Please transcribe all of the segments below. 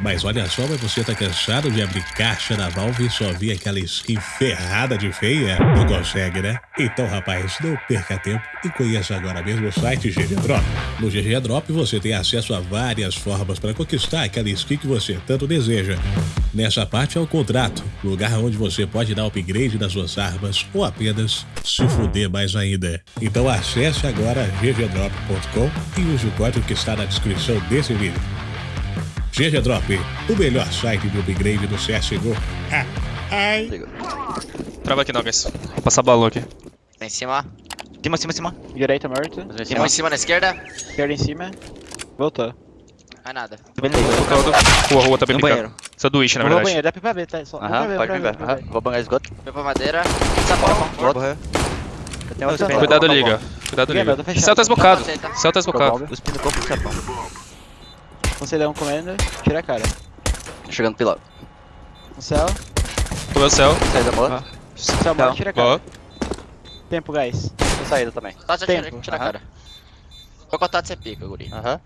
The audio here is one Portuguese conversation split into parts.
Mas olha só, mas você tá cansado de abrir caixa da Valve e só ver aquela skin ferrada de feia? Não consegue, né? Então, rapaz, não perca tempo e conheça agora mesmo o site GG Drop. No GG Drop você tem acesso a várias formas para conquistar aquela skin que você tanto deseja. Nessa parte é o contrato, lugar onde você pode dar upgrade nas suas armas ou apenas se fuder mais ainda. Então acesse agora ggdrop.com e use o código que está na descrição desse vídeo. GG Drop, o melhor site de upgrade do CSGO. Ah, ai. Trava aqui, Nuggets. Vou passar balão aqui. Tá em cima. Cima, cima, cima. Direita morto. Tem um em cima na esquerda. Esquerda em cima. Voltou. Mais nada. Rua, rua, tá bem No brincando. banheiro. Isso é do Wish, na Eu vou verdade. banheiro, dá pra ver, tá? Só, Aham, pode. Aham, Vou bangar esgoto. Foi pra madeira. Sapão. Cuidado, Tá liga. Cuidado, Ninguém, liga. tá. Céu tá esbocado. Tá. Céu tá esbocado. Os pinos do sapão. Concedão comendo, tira a cara. Chegando pilar. No céu, Comeu o céu. Saída boa. céu morto, tira a cara. Boa. Tempo, guys. Tô saída também. Tá, já tira, Tempo. tira a cara. Qual contato você pica, guri? Aham.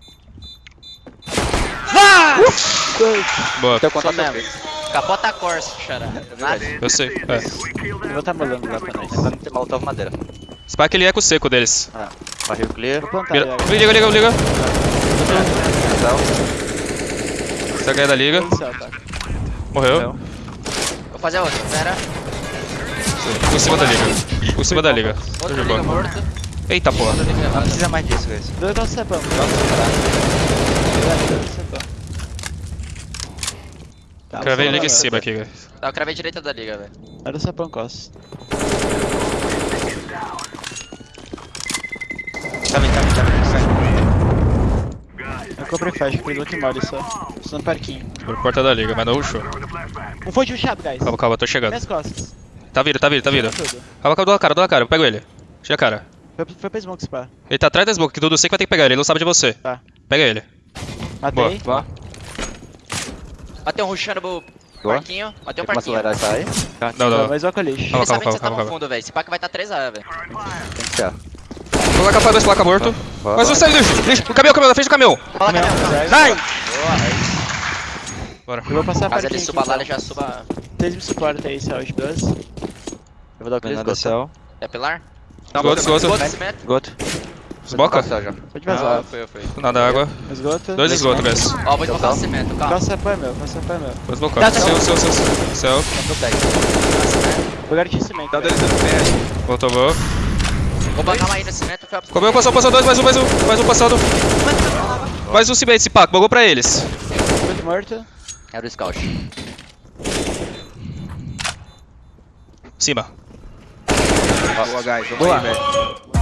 Boa. Teu contato é mesmo. Capota a Corsa, xará. Nada. Eu sei. É. Eu vou tá molando lá pra nós. Não ter molotov madeira. Spike ele é com o seco deles. Ah, barril clear. Vou Liga, liga, liga, liga. Céu. Essa ganha da liga. Céu, tá? Morreu. Vou fazer outro. Pera. Por cima da liga. Por cima da liga. Jogou. liga morto. Eita porra. Não precisa mais disso, guys. Dois nossos cepão. Dois cepão. Tá, Cravei liga em falar, cima aqui, velho. Tá, eu cravei direita da liga, velho. Era o cepão costa. Eu comprei flash, aquele outro mole só. Estou no parquinho. Por porta da liga, mas não rushou. Um foi de rushado, guys. Calma, calma, tô chegando. Minhas costas. Tá vindo, tá vindo, tá vindo. Calma, calma, dou a cara, dou a cara. Eu pego ele. Tira a cara. Foi, foi pra smoke spa. Ele tá atrás da smoke, que tudo sei que vai ter que pegar ele. Ele não sabe de você. Tá. Pega ele. Matei. Boa. Bateu um rushando pro Boa. parquinho. Bateu um parquinho. acelerar isso aí? Não, não, não. Mas o lixo. Eles Calma, que calma, você tá calma, no calma. fundo, velho. Esse pack vai tá 3A, velho. Tem que ser. Coloca a dois placa morto. Boa. Mais um lixo. Lixo. O caminhão, o caminhão, na frente do caminhão. Fala, Canel. Sai! Bora. Eu vou passar Caso parquinho ele suba lá, ele então. já suba. Vocês me suportam aí, céu de 12. Eu vou dar o clear esgoto. céu. É pilar? Esgoto, esgoto. Esgoto, cimento. Esgoto. Esboca? Pode Ah, vazar. foi, foi. Nada água. Esgoto. Dois esgotos, guys. Ó, vou esbocar o cimento, calma. Calça é meu, calça é meu. Vou esbocar. Céu, céu, céu. Céu. Tô tag. Vou garantir cimento. velho. Voltou, vou. Vou bancar uma aí no cimento, foi a Comeu, passou, passou dois, mais um, mais um. Mais um passado. Mais um cimento, esse pack. Bugou pra eles. Muito morto. Era o scout. Cima. Boa, guys. Vamos Boa. aí, velho.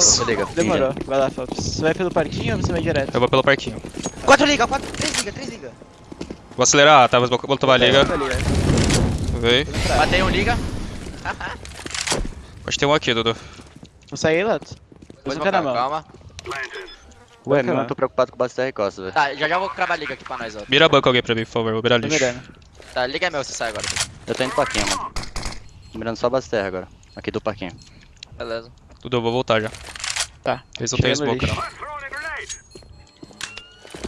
Se liga. Demorou. Vai lá, Fops. Você vai pelo parquinho ou você vai direto? Eu vou pelo parquinho. Quatro liga, quatro. Três liga, três liga. Vou acelerar, tá? Vou vou tomar a liga. Tá. Veio. Matei um liga. Acho que tem um aqui, Dudu. Vou sair, Lato? Vou na mão. calma. Ué, meu, eu tô preocupado com o base TR Costa, velho. Tá, já já vou cravar a liga aqui pra nós, ó. Mira banco alguém pra mim, por favor. Vou virar lixo. mirando. Tá, liga é meu, você sai agora. Eu tô indo pro parquinho, mano. Tô mirando só a base TR agora. Aqui do parquinho. Beleza. Dudu, eu vou voltar já. Tá. Eles não tem smoke, lixo. não.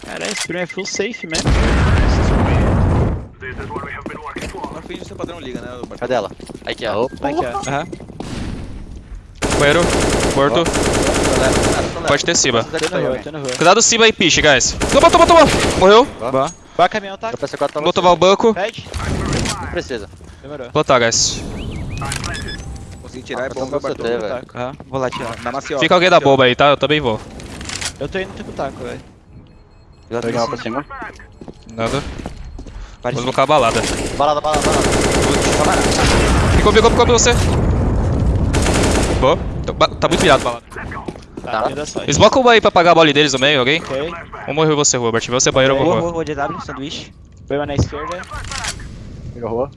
Caralho, esse primo é full safe mesmo. Não finge ser padrão liga, né? Cadê ela? Aqui, ó. Opa. Aqui, ó. Aham. Banheiro. Morto. Pode ter rua. Cuidado cima aí, piche, guys. Toma, toma, toma. Morreu. Boa. Vai caminhão, tá? Eu PC4 pra Vou tomar o banco. Pede. Não precisa. Demorou. Plantar, guys. Consegui tirar, é Eu você, Bartô. velho. Taco. Aham, Vou lá tirar. Na maciota. Fica alguém da bomba aí, tá? Eu também vou. Eu tô indo pro taco, velho. Já pegar uma pra cima. Nada. Vou colocar a balada. Balada, balada, balada. Ficou, ficou, ficou pra você. Boa. Tá- ba- Tá muito virado, balada. Tá, tá. sorte. Esboca uma aí pra apagar a bola deles no meio, alguém? Ok. Vamos morrer você, Robert. Você banheiro, eu vou rua. boa, de W, sanduíche. Foi uma na esquerda. Pega a rua.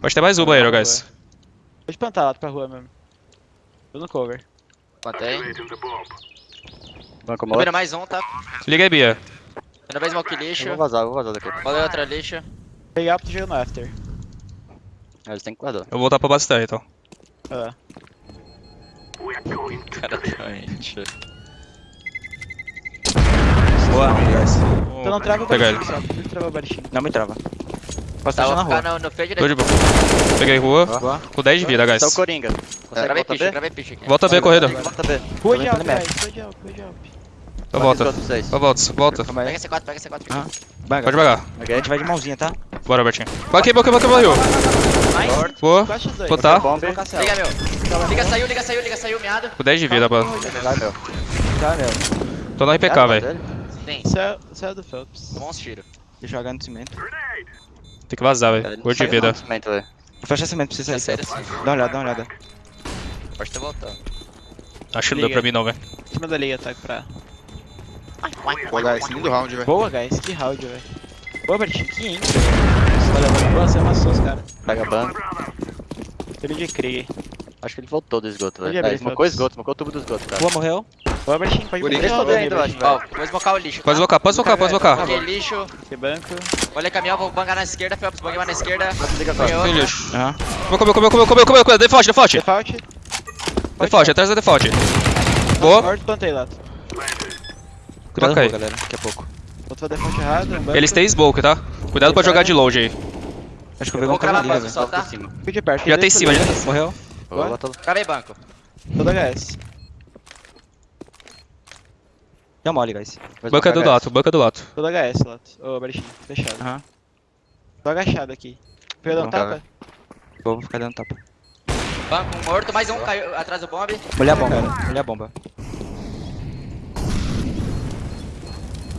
Pode ter mais um banheiro, guys. Pode plantar lá pra rua mesmo. Tô no cover. Plantei. Banco mola. mais um, tá? Liga aí, Bia. Primeira vez smoke Eu lixo. vou vazar, eu vou vazar daqui. Valeu outra lixo. Pegar pro jogo no after. Eles têm que guardar. Eu vou voltar pra base terra, então. Ah, Cara, doente. Boa, guys. então não trava o baritinho só. Não trava o baritinho. Não me trava. Posso Tá, deixar na vou rua. no, no fade Tô de boa. Peguei rua. Boa. Com 10 de vida, guys. Tá o Coringa. Consegue Gravei voltar piche, gravei piche aqui. Volta B, corrida. Volta B. Rua de alp, entrando guys. Rua de alp, rua de alp. Eu volto. Eu volto, volta. Pega C4, pega C4. Ah. Vai, Pode devagar. A gente vai de mãozinha, tá? Bora, Bertinho. Vai aqui, boa, boa, boa. 4x2. Botar. Liga, meu. Liga, saiu, liga, saiu, liga, saiu, miado. Com 10 de vida, mano. Vai, meu. Tá, meu. Tô no RPK, velho. Tem. Céu, céu do Phelps. Bons tiros. Deixa eu jogar no cimento. Tem que vazar, Ele velho. Gordo de vida. Fecha cimento pra você sair. sério. Dá uma olhada, dá uma olhada. Pode ter voltado. Acho que não deu pra mim, não, velho. Em cima da liga, tá? Pra... Pô, guys, lindo round, velho. Boa, guys. Que round, velho. Boa, baritinho. 500. Olha, mano. Você amassou os caras. Pega banco. Filho de Krieg. Acho que ele voltou do esgoto, velho. abrir, É, smocou Phelps. esgoto, smocou o tubo do esgoto, cara. Boa, morreu. Pode acho, Ó, vou esmocar o lixo. Pode tá? invocar, pode invocar, pode invocar. Ok, lixo. Que banco. Olha caminhão, vou bangar na esquerda, Phelps, bangar na esquerda. Tem lixo. Aham. Comeu, comeu, comeu, comeu, comeu, comeu. Default, default. Default. Default, atrás da default. Boa. Morto, plantei lá. Cuidado com galera. Daqui a pouco. Outro default errado. um banco. Eles têm smoke, tá? Cuidado pra jogar de longe aí. Acho que eu um cara ali, velho. só, tá? Fui de perto. Já tem cima, já. Morreu. Boa, bota Cravei banco. Todo HS. Dá mole, guys. Banca do lato, banca do lato. Todo HS, Lato. Ô, baritinho. Fechado. Aham. Tô agachado aqui. Perdão, Não, tapa? Vou ficar dando tapa. Banco um morto, mais um caiu atrás do bomb. Molhar a bomba. Molhar a bomba.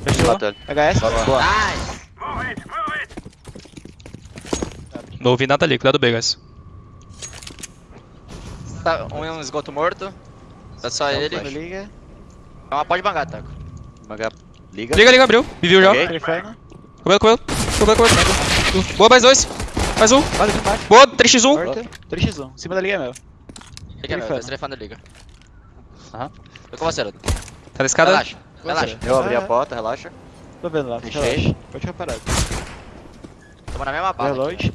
Fechou. Ele. HS? Boa. Nice. Não ouvi nada ali, cuidado bem, guys. Tá, um, um esgoto morto. Tá só ele. Quando liga. Então pode bangar, Taco. Liga. Liga, liga, abriu. Me viu já. Comeu, comeu. Comeu, comeu. Boa, mais dois. Mais um. Aqui embaixo. Boa, 3x1. Morto. 3x1. Em cima da liga é meu. Liga, meu. Trifano. Dois trefando liga. Aham. Tô com você, Ludo. Tá na escada? Relaxa. Relaxa. Eu abri a porta, relaxa. Tô vendo lá. Fechei. Relaxa. Pode ficar parado. Tamo na mesma aqui. Reload.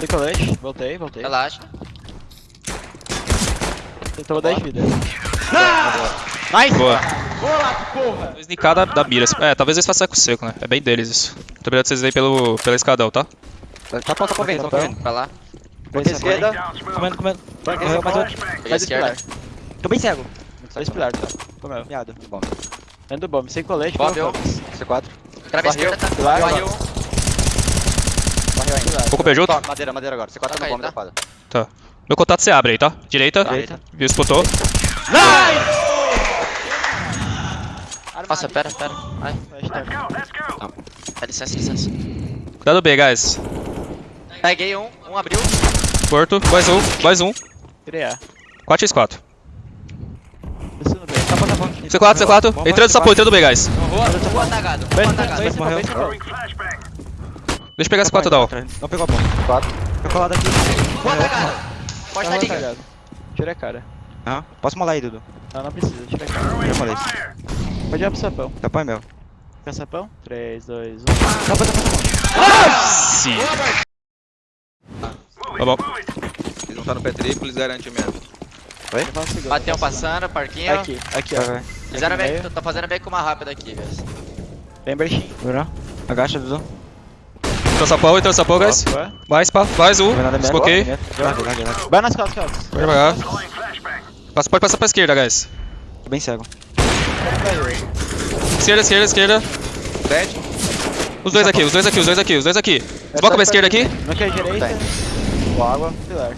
Decolete. Voltei, voltei. Relaxa. Tomou 10 vidas. Boa. Boa lá, porra! Snicada da mira. É, talvez eles façam eco seco, né? É bem deles isso. Tô obrigado vocês aí pelo, pela escadão, tá? Tá pronto, tá pra vendo, tá pra vendo. Pra lá. Banca esquerda. Comendo, comendo. Morreu, mais outro. A Faz esquerda. Tô bem cego. Dois pilar, tá? Comeu. Miado. Bom. Dentro do bomb. Sem colete. Bomb, comeu eu. Phelps. C4. Cravei a Barril. esquerda, tá? Pilar, Barril. Barril ainda. Pouco. Tó, madeira, madeira agora. C4 Toca no aí, bomba tá? Tá. Meu contato você abre aí, tá? Direita. Direita. Viu, escutou. Nossa, pera, pera. Ai, Hashtag. dá licença, licença. Cuidado B, guys. Peguei um, um abriu. Porto. Mais um. Mais um. Tirei A. 4x4. Descendo bem. Tá bom, tá bom. C4, C4. Entrando essa porta, entrando B, guys. Bem, morreu. bem, bem, bem. Deixa eu pegar esse 4 down. Não pegou a bomba. 4. Tô colado aqui. Rua atagado. Pode Tava estar atacado. Tira a cara. Aham. Posso molar aí, Dudu? Não, não precisa. Tira a cara. Já molei. Pode ir pro sapão. Tá bom, é meu. Quer sapão? 3, 2, 1. Tá bom, tá bom. Sim. Tá bom. Eles não tá no pé triplo, eles garantem mesmo. Segundo. Bateu um passando, parquinho. Aqui, aqui, Vai, ó. vai. Fizeram tô, tô fazendo meio que uma rápida aqui, guys. Bem baixinho. Virou. Agacha, Dudu. Pau, entrou essa pau, guys. Mais, pá. Mais um. Vai. Desbloqueei. Vai nas costas, Phelps. Pode devagar. Passa, pode passar pra esquerda, guys. Tô bem cego. Esquerda, esquerda, esquerda. Dead. Os dois aqui, os dois aqui, os dois aqui, os dois aqui. Desboca pra esquerda aqui. Não quer direita. Boa água. Pilar.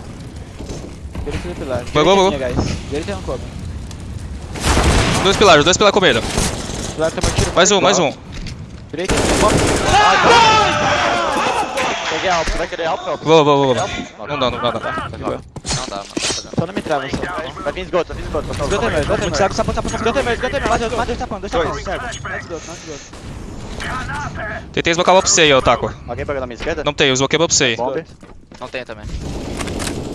Direita do pilar. Bagou, bagou. Direita come. Os dois pilares, os dois pilares comeram. Pilar tiro. Mais um, mais um. Direita não come. Peguei alto. Vai querer alto, Phelps? Vou, vou, vou. Não dá, não dá, não dá. Dá, mano. Não. Só não me trava, só. Vai vir esgoto, vai vir esgoto. Vai Esgota é meu, esgota é meu. cego, sapão, sapão, sapão. Esgota é meu, esgota é meu. Dois esgota, não esgota. Tentei esbocar pra você aí, Otaku. Alguém pegou na minha esquerda? Não tem, eu esboquei pra você aí. Não tem também.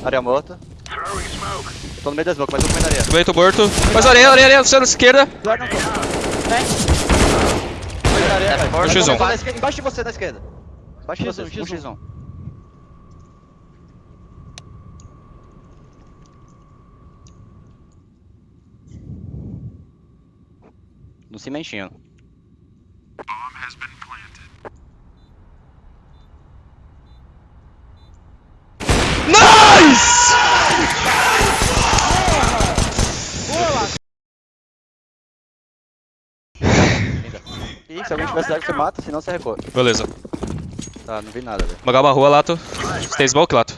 Área morta. Eu tô no meio da smoke, mas tô comendo areia. Subeito morto. Mais areia, areia, areia, você na esquerda. Areia, Tá velho. morto. X1. Na esquerda, Embaixo de você, na esquerda. Embaixo de você, X1, um X1. No cimentinho. Nice! E se alguém tiver cidade, você mata, senão você recua. Beleza. Tá, não vi nada, velho. Uma rua, Lato. Você tem smoke, Lato?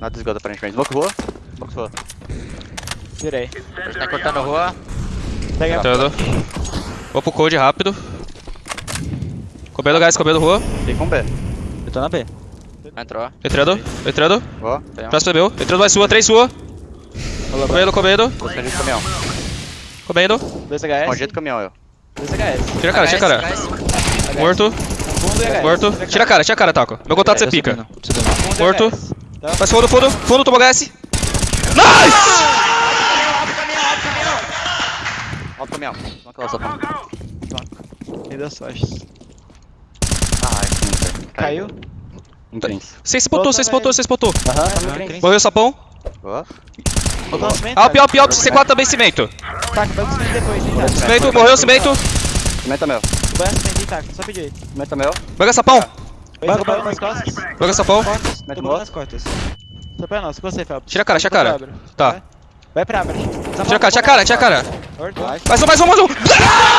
Nada de esgoto aparentemente. Smoke rua. Smoke rua. Gente tá cortando a rua. Pega a Entrando. Vou pro code rápido. Comendo gás, comendo rua. Tem com B. Eu tô na B. Entrou. Entrando, entrando. Boa. Próximo é meu. Entrando mais sua, três sua. Comendo, comendo, do caminhão. comendo. 2 HS. Escondido do caminhão, eu. 2 HS. Tira a cara, tira a cara. HS. Morto, morto. Tira a cara, tira a cara, Taco. Meu contato você Eu pica. Morto. Tá? Mais fundo, fundo, fundo, tomou HS. Nice! Alto caminhão. Não aquela sapão. Rei das faixas. Ai, sim, Caiu. Um Prince. Você spotou, você spotou, você spotou. Aham, tá. Morreu o sapão. Boa. Cimento. Alp, alp, alp. C4 também cimento. Taca, pega o cimento depois, hein. Cimento, morreu o cimento. Cimento é meu. Banha cimento, hein, Taco. Só pedir. Cimento é meu. Pega sapão. Nas costas. Pega sapão. Mete Tô no botando nas costas. Só pra nós. Com você, Fábio. Tira a cara, tira a cara. Tá. Vai. Vai pra Abra. Tira a cara, tira a cara, tira a cara. Mais um, mais um, mais um.